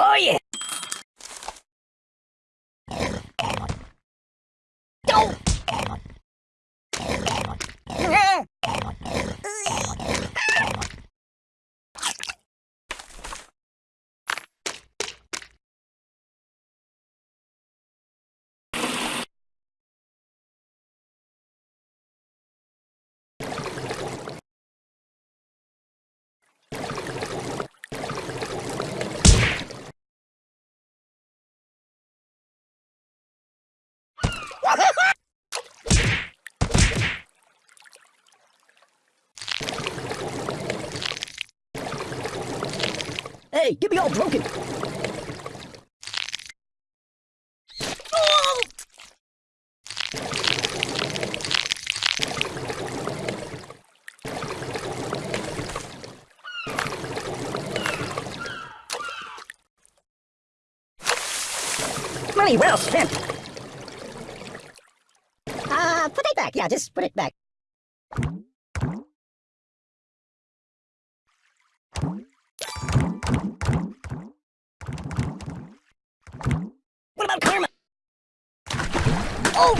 Oh yeah! Go! Hey, get me all broken! Money well spent! Uh, put it back. Yeah, just put it back. What about karma? Oh!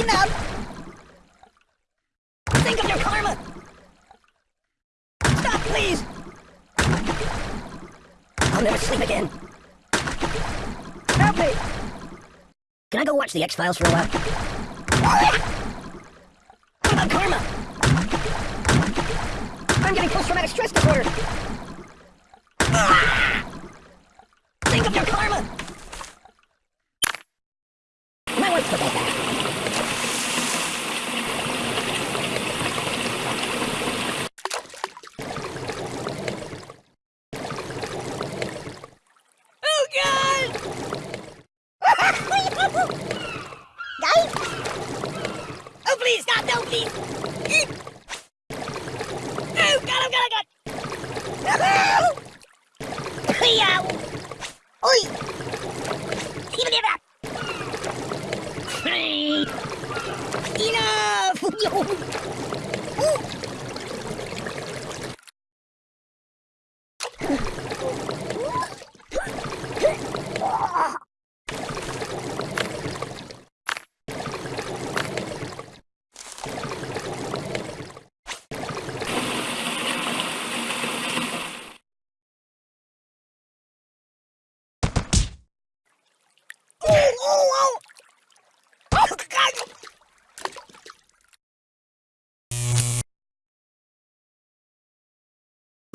Enough! Think of your karma! Stop, please! I'll never sleep again. Help me! Can I go watch the X-Files for a while? What about karma? I'm getting post-traumatic stress disorder! Ah! Think of your karma!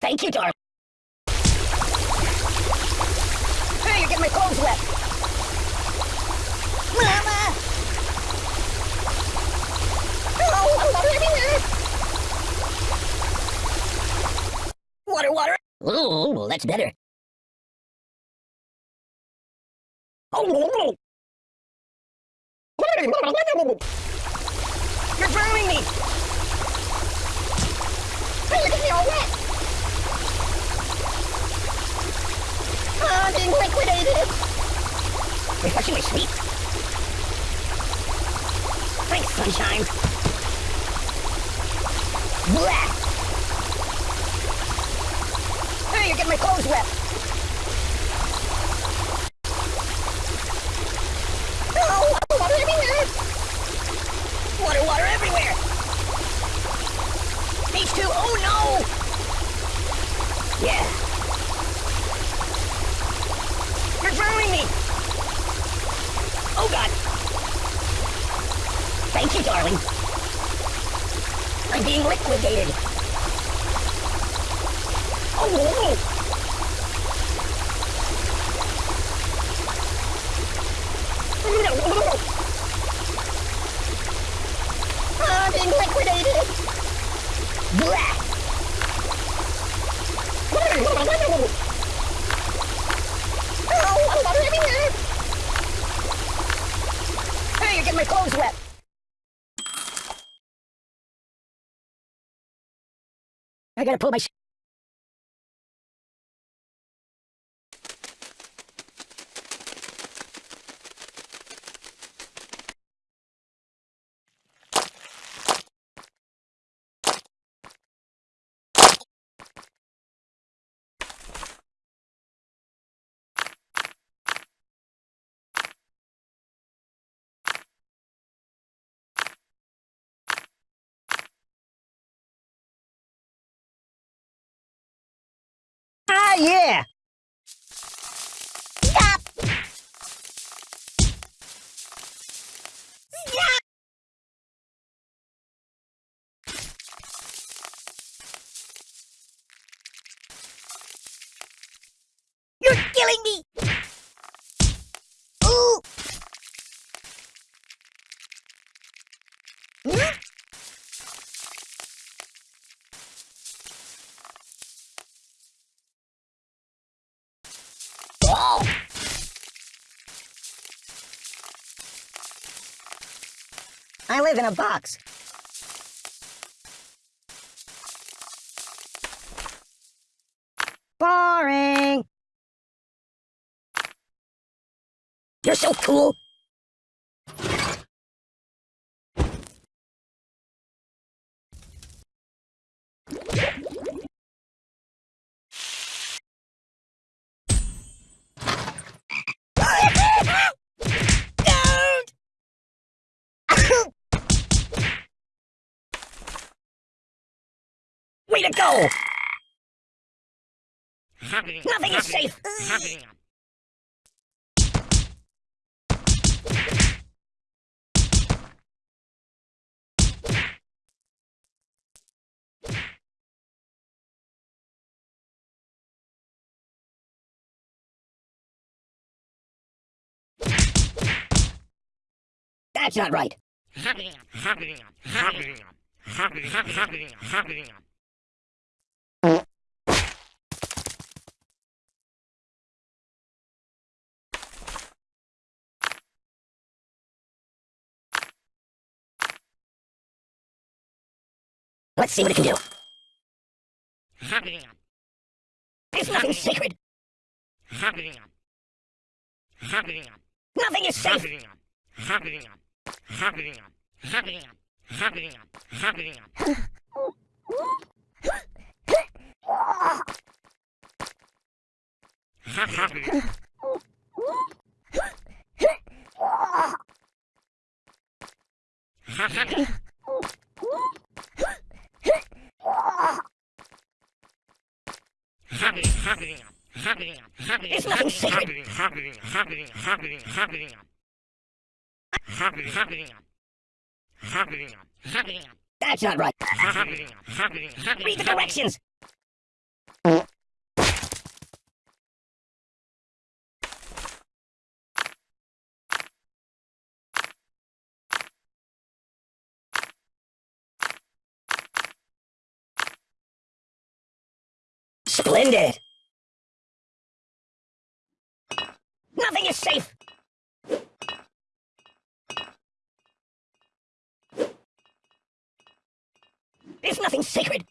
Thank you, darling. Hey, you're getting my clothes wet. Mama! Oh, I'm! Water, water! Ooh, that's better. Oh, You're drowning me! Hey, look at me all wet! I'm being liquidated! Refreshingly sweet. Thanks, sunshine. Blah! Hey, you're getting my clothes wet! Oh, water everywhere! Water, water everywhere! These two, oh no! Yeah. You're drowning me! Oh god! Thank you, darling. I'm being liquidated. Oh, ah, being liquidated. Blah. Oh, my clothes wet. I gotta pull my sh- Ah, yeah! Stop! Stop! You're killing me! Ooh! Hmm? Oh! I live in a box. Boring. You're so cool. Way to go! Nothing is safe. That's not right. Let's see what it can do. There's nothing sacred. Nothing is safe. There's nothing sacred. That's not right. Read the directions. Splendid. Nothing is safe. There's nothing sacred.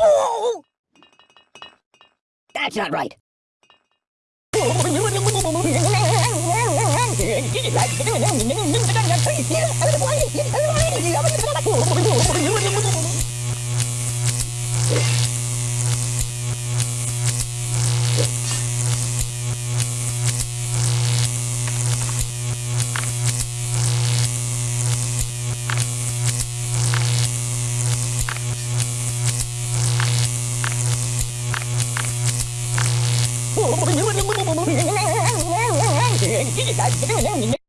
Oh! That's not right. 你自己来，不用我你。